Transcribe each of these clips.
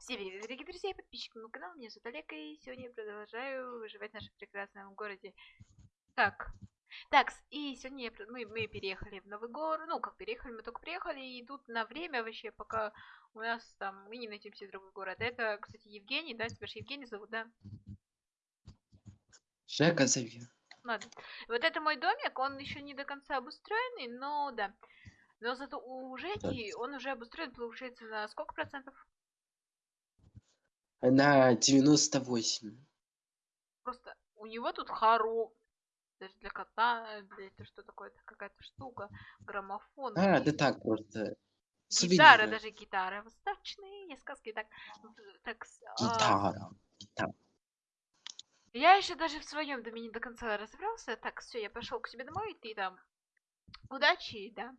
Всем привет, дорогие друзья и подписчики моего канала. Меня зовут Олег, и сегодня я продолжаю выживать в нашем прекрасном городе. Так, так, и сегодня я, мы, мы переехали в Новый город. Ну, как переехали, мы только приехали, и тут на время вообще, пока у нас там, мы не найдем себе другой город. Это, кстати, Евгений, да? Тебя же Евгений зовут, да? Жека зови. Ладно. Вот это мой домик, он еще не до конца обустроенный, но да. Но зато у Жеки он уже обустроен, получается, на сколько процентов? На 98. Просто у него тут хоро... Даже для кота, для это что такое, это какая-то штука, граммофон. А, да так просто. Гитара, Сувениры. даже гитара. Восточные сказки. Так, так, а, Гитара. Гитара. я еще даже в своем доме не до конца разобрался. Так, все, я пошел к себе домой, ты там. Удачи, да.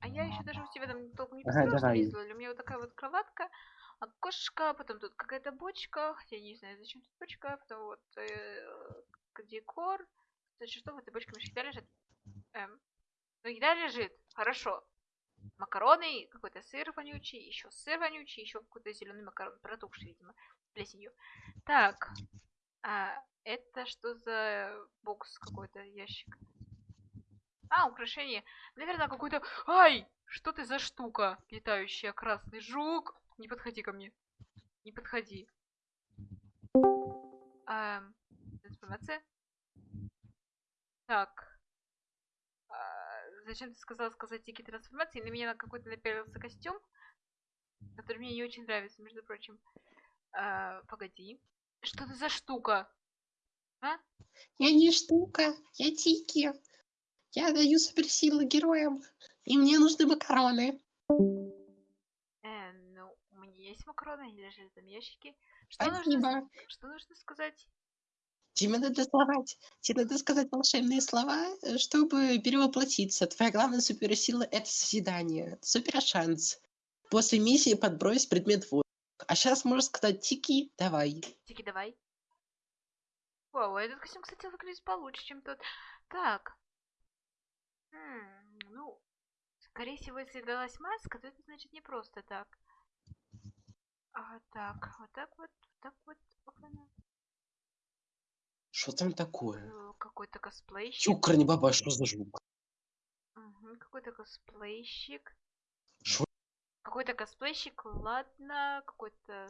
А я еще даже у себя там толком не посмотрела, что. У меня вот такая вот кроватка, окошко, потом тут какая-то бочка, я не знаю, зачем тут бочка, потом вот э, декор. Значит, что в этой бочке еда лежит? Эм, ну, еда лежит, хорошо. Макароны, какой-то сыр вонючий, еще сыр вонючий, еще какой-то зеленый макарон, протухший, видимо, плесенью. Так, а это что за бокс какой-то, ящик? А, украшение. Наверное, какой-то... Ай! Что ты за штука, летающая красный жук? Не подходи ко мне. Не подходи. Эм, информация? Так. А, зачем ты сказала сказать тики трансформации? На меня на какой-то напялился костюм, который мне не очень нравится, между прочим. А, погоди. Что это за штука? А? Я не штука, я Тики. Я даю суперсилы героям. И мне нужны макароны. Есть макароны, они лежат там в ящике. Что нужно, Спасибо. с- что нужно сказать? Тебе надо словать. Тебе надо сказать волшебные слова, э, чтобы перевоплотиться. Твоя главная суперсила — это созидание. Супер шанс. После миссии подбрось предмет воздух. А сейчас можешь сказать Тики, давай. Тики, давай. Вау, этот костюм, кстати, выглядит получше, чем тот. Так. М, ну, скорее всего, если далась маска, то это значит не просто так. А, так, вот так вот, вот так вот. Что там такое? Э, Какой-то косплейщик. Чукр, не баба, что за? Мгм, Какой-то косплейщик. Шо? Какой-то косплейщик, ладно, какой-то...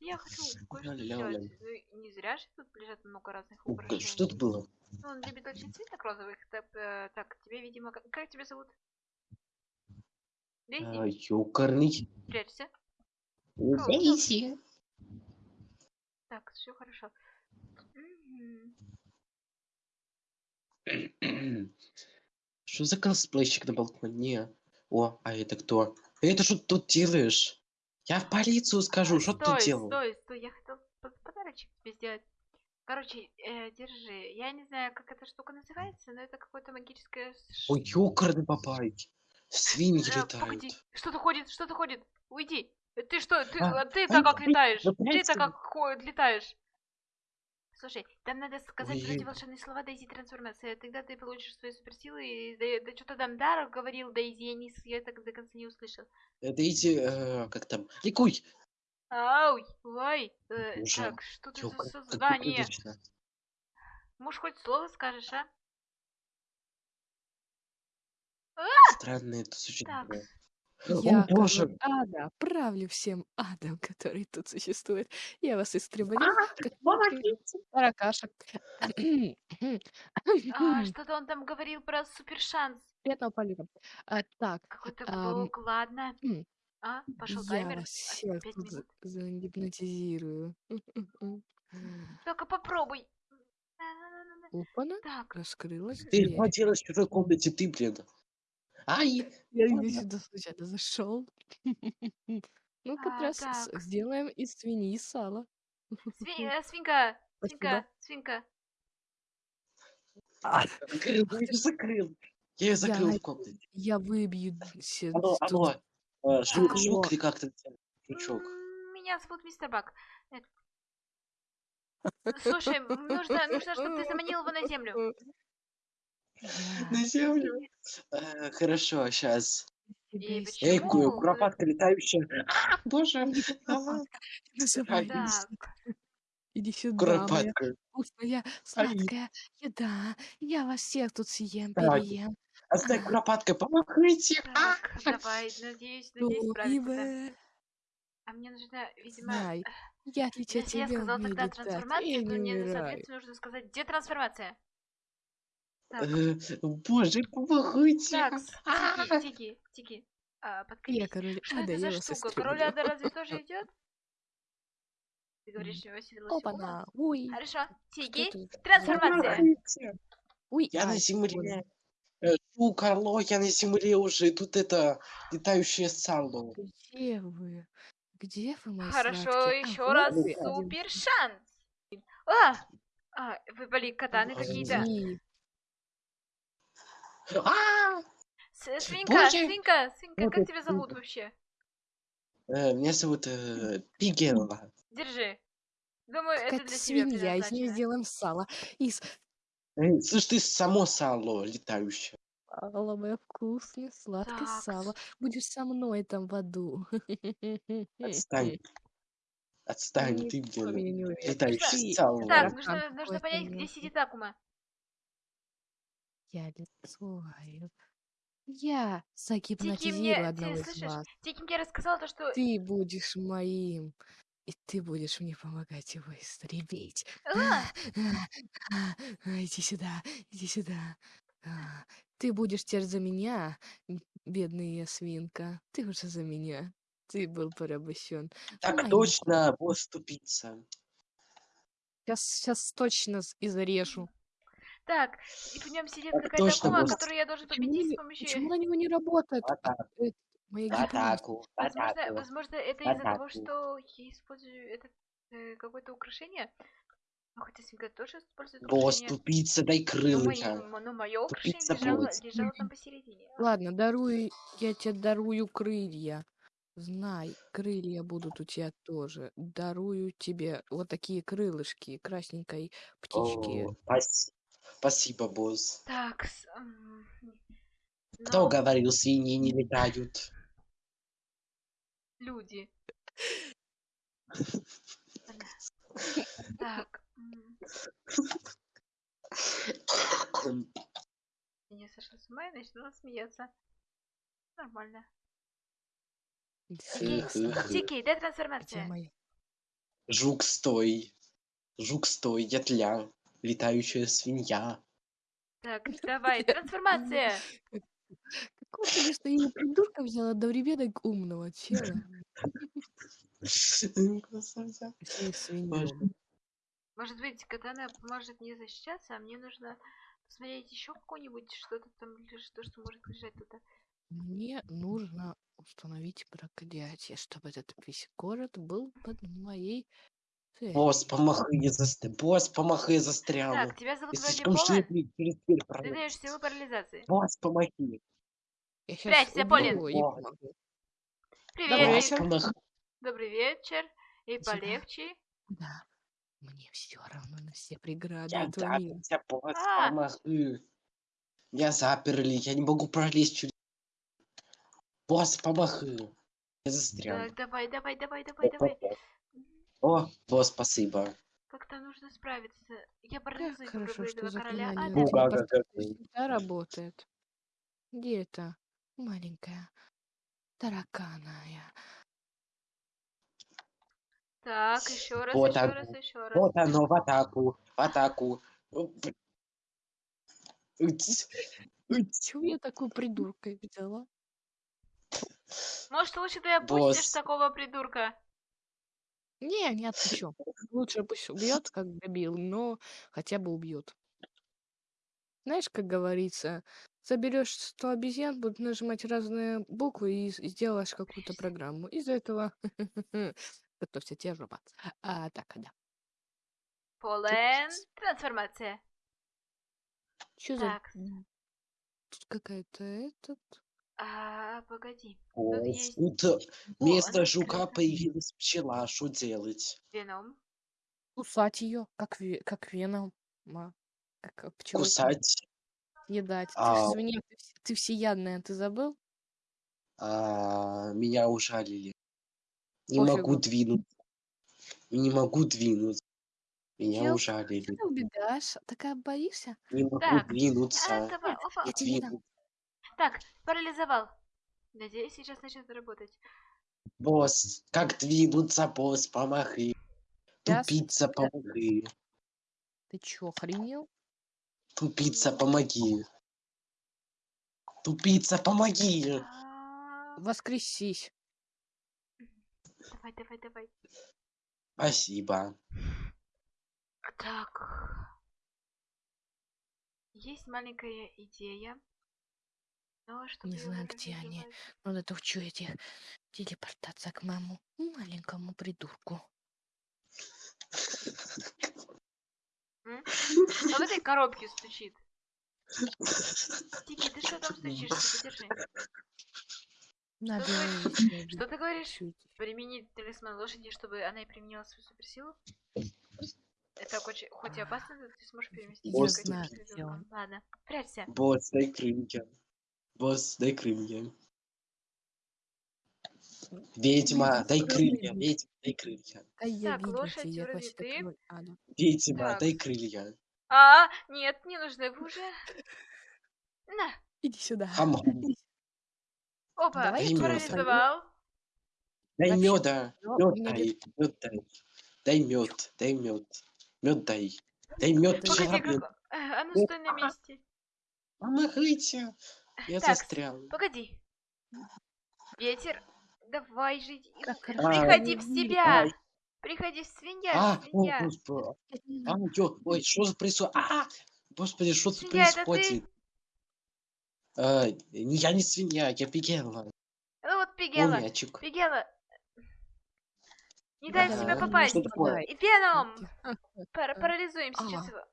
Я хочу кое-что сделать. Ну, Не зря же тут лежат много разных украшений. Что это было? Ну, он любит очень цветок розовых. Так, э, так, тебе, видимо, как, как тебя зовут? Дейзи? А, Ёкарный. Прячься. Дейзи. Так, все хорошо. Что за косплейщик на балконе? О, а это кто? Это что ты тут делаешь? Я в полицию скажу, что ты делал? стой, стой, я хотел по- подарочек тебе сделать. Короче, э, держи. Я не знаю, как эта штука называется, но это какое-то магическое... Ой, ёкарный бабай. Свиньи Э, летают. погоди, что-то ходит, что-то ходит. Уйди. Э, Ты что, ты, А, а ты-то как летаешь? Ты-то как летаешь? Слушай, там надо сказать Ой. эти волшебные слова Дейзи трансформация. Тогда ты получишь свои суперсилы. И, да, да что-то там Дар говорил Дейзи, я, не, с- я так до конца не услышал. Э, Дейзи, э, как там? Ликуй. Ау, ой, э, Уже. так, что ты за создание? Может, хоть слово скажешь, а? Странное это существо. Так. Я, О боже! король ада, правлю всем адом, который тут существует. Я вас истреблю, как таракашек. А, что-то он там говорил про супершанс. Приятного полета. А, так, Какой-то Ам, ладно. м, А, пошел я таймер. вас всех Пять тут за- минут. загипнотизирую. Только попробуй. На-на-на-на-на. Опана, Так, раскрылась Ты дверь. что делаешь в чужой комнате, ты, блин? Ай! Я ладно. я сюда случайно зашел. Ну-ка, А, трас, так. сделаем из свиньи сало. Сви- э, свинка, свинка, Спасибо. свинка. Закрыл, я её закрыл. Я ее закрыл Я- в комнате. Я выбью се- Алло, тут алло. э, Жук, Алло. жук или как то Жучок. М, Меня зовут мистер Бак. Э, Слушай, нужно, нужно, чтобы ты заманил его на землю. На землю. Э, Хорошо, сейчас. И Эй, почему? ку- вы- куропатка летающая. А, боже. Ай. Иди сюда, моя Куропатка. вкусная, сладкая еда. Я вас всех тут съем, Так. переем. Оставь куропатка, помогите. А, так, давай, надеюсь, надеюсь ибо А мне нужно, видимо, знай, я если я тебя сказала умею тогда летать, трансформация, то не мне, умираю. соответственно, нужно сказать, где трансформация? Так, Боже, помогите. так, А, Тики, Тики, Тики, а, Я подкрепись. король Что ада, это за штука? Король. Ада разве тоже идет? Ты говоришь, седло ума? Опа-на, ой, Хорошо, Тики, трансформация. Ой, Я на земле. Шу, Карло, я на земле уже. Тут это летающее сало. Где вы? Где вы, мои Хорошо, сладкие? еще А, раз вы супер шанс. А, а, выпали катаны Ой. какие-то. А! Свинка, свинка, свинка, как тебя зовут вообще? Э, Меня зовут э, Пигелла. Держи. Думаю, это для свинья, из нее сделаем сало. Из Э, Слышь, ты само сало летающее. сала, мое вкусное, сладкое Так, сало. Будешь со мной там в аду. Отстань. Отстань, ты, блин, летающее сало. Так, нужно, понять, где сидит Акума. Я лицою. Я Тики мне, загипнотизирую одного ты из слышишь, вас. Тики мне рассказала то, что... Ты будешь моим. И ты будешь мне помогать его истребить. А, А, Иди сюда, иди сюда. А, Ты будешь теперь за меня, бедная свинка. Ты уже за меня. Ты был порабощен. Так Маленький. точно, босс тупица. Сейчас, сейчас точно с- и зарежу. Так, и в нем сидит какая-то босс. которую я должен победить с помощью... почему на него не работает? Моя атаку, Возможно, возможно, это из-за того, что я использую это э, какое-то украшение. Ну, хотя свинка тоже использует Босс, украшение. тупица, дай Но, крылья. мое украшение Тупица лежало, там посередине. Ладно, дарую, я тебе дарую крылья. Знай, крылья будут у тебя тоже. Дарую тебе вот такие крылышки красненькой птички. О, пас- Спасибо, босс. Так, с- м, Кто но говорил, свиньи не летают? люди. Так. Я не сошла с ума и начала смеяться. Нормально. Тики, дай где трансформация. Жук, стой. Жук, стой, ятля. Летающая свинья. Так, давай, трансформация. Какого ты что я придурка взяла одновременно умного чела? Может быть, катана поможет мне защищаться, а мне нужно посмотреть еще какое-нибудь что-то там лежит, то, что может лежать туда. Мне нужно установить проклятие, чтобы этот весь город был под моей. Босс, помахай, я застрял. Босс, помахай, я застрял. Так, тебя зовут вроде дверь Ты даешь силу парализации. Босс, щас Прячься, Полин. Привет, Добрый добрый вечер. И полегче. Да. Мне все равно на все преграды Я тебя, босс, А. помахай. Я заперли, я не могу пролезть через... Босс, помахай. Я застрял. Так, давай, давай, давай, давай, давай. О, босс, спасибо. Как-то нужно справиться. Я Как парализую хорошо, этого что короля ада. На да, да, да. всегда работает. Где это? Маленькая. Тараканая. Так, еще раз, Вот еще раз, еще раз. Вот оно, в атаку, в атаку. Чего я такую придуркой взяла? Может, лучше ты опустишь Босс. такого придурка? Не, не отпущу. Лучше пусть убьет, как дебил, но хотя бы убьет. Знаешь, как говорится, заберешь 100 обезьян, будут нажимать разные буквы и с- сделаешь какую-то программу. Из-за этого готовься, тебе жопа. А, так, да. Полен, трансформация. Что за... Так. Тут какая-то этот... А, погоди. Есть- Тут э, вместо она жука скрыта. появилась пчела, что делать? Веном. Кусать ее, как, ве- как веном. Ма. Как э, пчелку. Кусать? Съедать. Ты А. ж свинья, ты, ты всеядная, ты забыл? А, меня ужалили. Не Пофигу. могу двинуться. Не могу двинуться. Меня Чел, ужалили. Ты убегаешь? Такая боишься? Не могу Так, двинуться. А, давай, опа. Я тебе. Двину- Так, парализовал. Надеюсь, сейчас начнет работать. Босс, как двинуться, босс, помоги. Сейчас, Тупица, помоги. Ты чё, охренел? Тупица, помоги. Тупица, помоги. Воскресись. Давай, давай, давай. Спасибо. Так. Есть маленькая идея. Но Не знаю, где они. Надо то этих телепортация к моему маленькому придурку. Кто в этой коробке стучит? Тики, ты что там? Подержи. Надо Что ты говоришь? Применить талисман лошади, чтобы она и применила свою суперсилу? Это хоть, хоть и опасно, но ты сможешь переместить он. Ладно, прячься. Босс, дай крылья. Босс, дай крылья. Ведьма, дай крылья. Ведьма, дай крылья. Я Так, лошадь я ты. А. Ведьма, Так. дай крылья. А, нет, не нужны вы уже. На, Иди сюда. Хамон. Иди опа, тебя парализовал. Дай меда. Мед дай. Мед дай. Дай мед. Дай мед. Мед дай. Дай мед. Человек. как... А ну Ну, стой на месте. Помогите. Я Так, застрял. Погоди. Ветер, давай же. Приходи в А, себя. ай. Приходи в свинья, А, о, свинья. господи. Я не А, ё, ой, что за происходит? А, господи, что тут это ты? происходит? А, не- я не свинья, я пигела. Ну вот О, Пигела. мячик. Пигела. Не дай в себя ну попасть. И Веном. Парализуем сейчас А. его.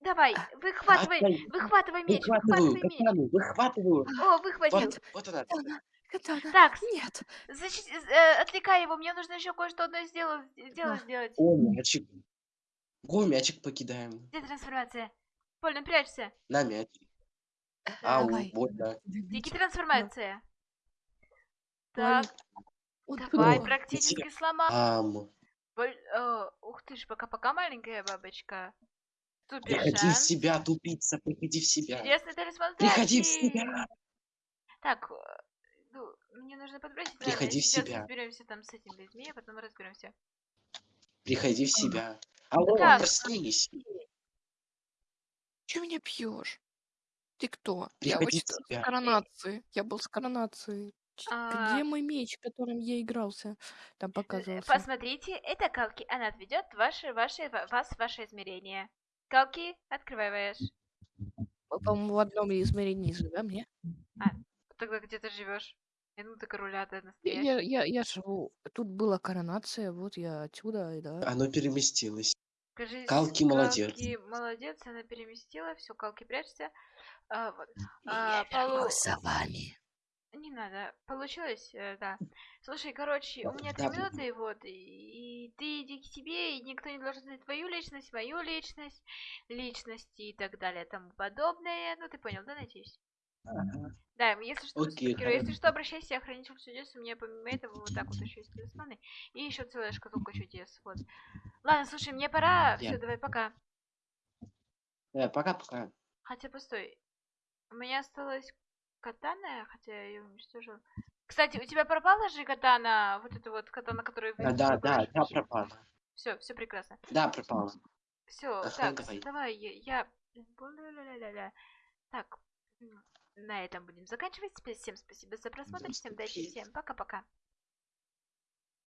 Давай, выхватывай, Отдай. выхватывай меч, Выхватываю, выхватывай меч. катану, выхватываю. О, выхватил. Вот, вот она. Катана, катана. Так, Нет. защи- э, отвлекай его, мне нужно еще кое-что одно сделать, дело А. сделать. О, мячик. Го, мячик покидаем. Где трансформация? Больно, прячься. На мяч. Ау, Давай. больно. Дикий трансформация. Так, Он давай, кто? практически сломал. Ам, Боль- э, Ух ты ж, пока-пока, маленькая бабочка. Супер приходи в шанс. себя, тупица, приходи в себя. Чудесный талисман Приходи в себя. Так, э, ну, мне нужно подбросить. Приходи в себя. разберемся там с этими людьми, а потом разберемся. Приходи в себя. Алло, Так. проснись. Че меня пьешь? Ты кто? Приходи я в очень себя. с коронацией. Я был с коронацией. Ч- А. Где мой меч, которым я игрался? Там Э, показывался. Посмотрите, это Калки. Она отведет ваши, ваши, ва- вас в ваше измерение. Калки, открываешь. По-моему, в одном измерении живем, не? Тогда где ты живешь? Я ты короля, ты Я, настоящий. я, я, я живу. Тут была коронация, вот я отсюда, и да. Оно переместилось. Скажи, Калки молодец. Калки молодец, она переместила. Все, Калки, прячься. А, вот. А, полу- за вами. Не надо. Получилось, э, да. Слушай, короче, у меня три Да, минуты, вот, и, и ты иди к себе, и никто не должен знать твою личность, мою личность, личности и так далее, тому подобное. Ну, ты понял, да, надеюсь? Да, если что, Окей, супергерой, если что, обращайся, хранитель чудес, у меня помимо этого вот так вот еще есть талисманы, и еще целая шкатулка чудес, вот. Ладно, слушай, мне пора, все, Я- давай, пока. Э, Пока-пока. Хотя, постой, у меня осталась катана, хотя я ее уничтожила. Кстати, у тебя пропала же катана, вот эта вот катана, которую А, Да, да, да, пропала. Все, все прекрасно. Да, пропала. Все, Ага, так, давай. давай, я... я-. Так, на этом будем заканчивать. Всем спасибо за просмотр, всем удачи, всем пока-пока.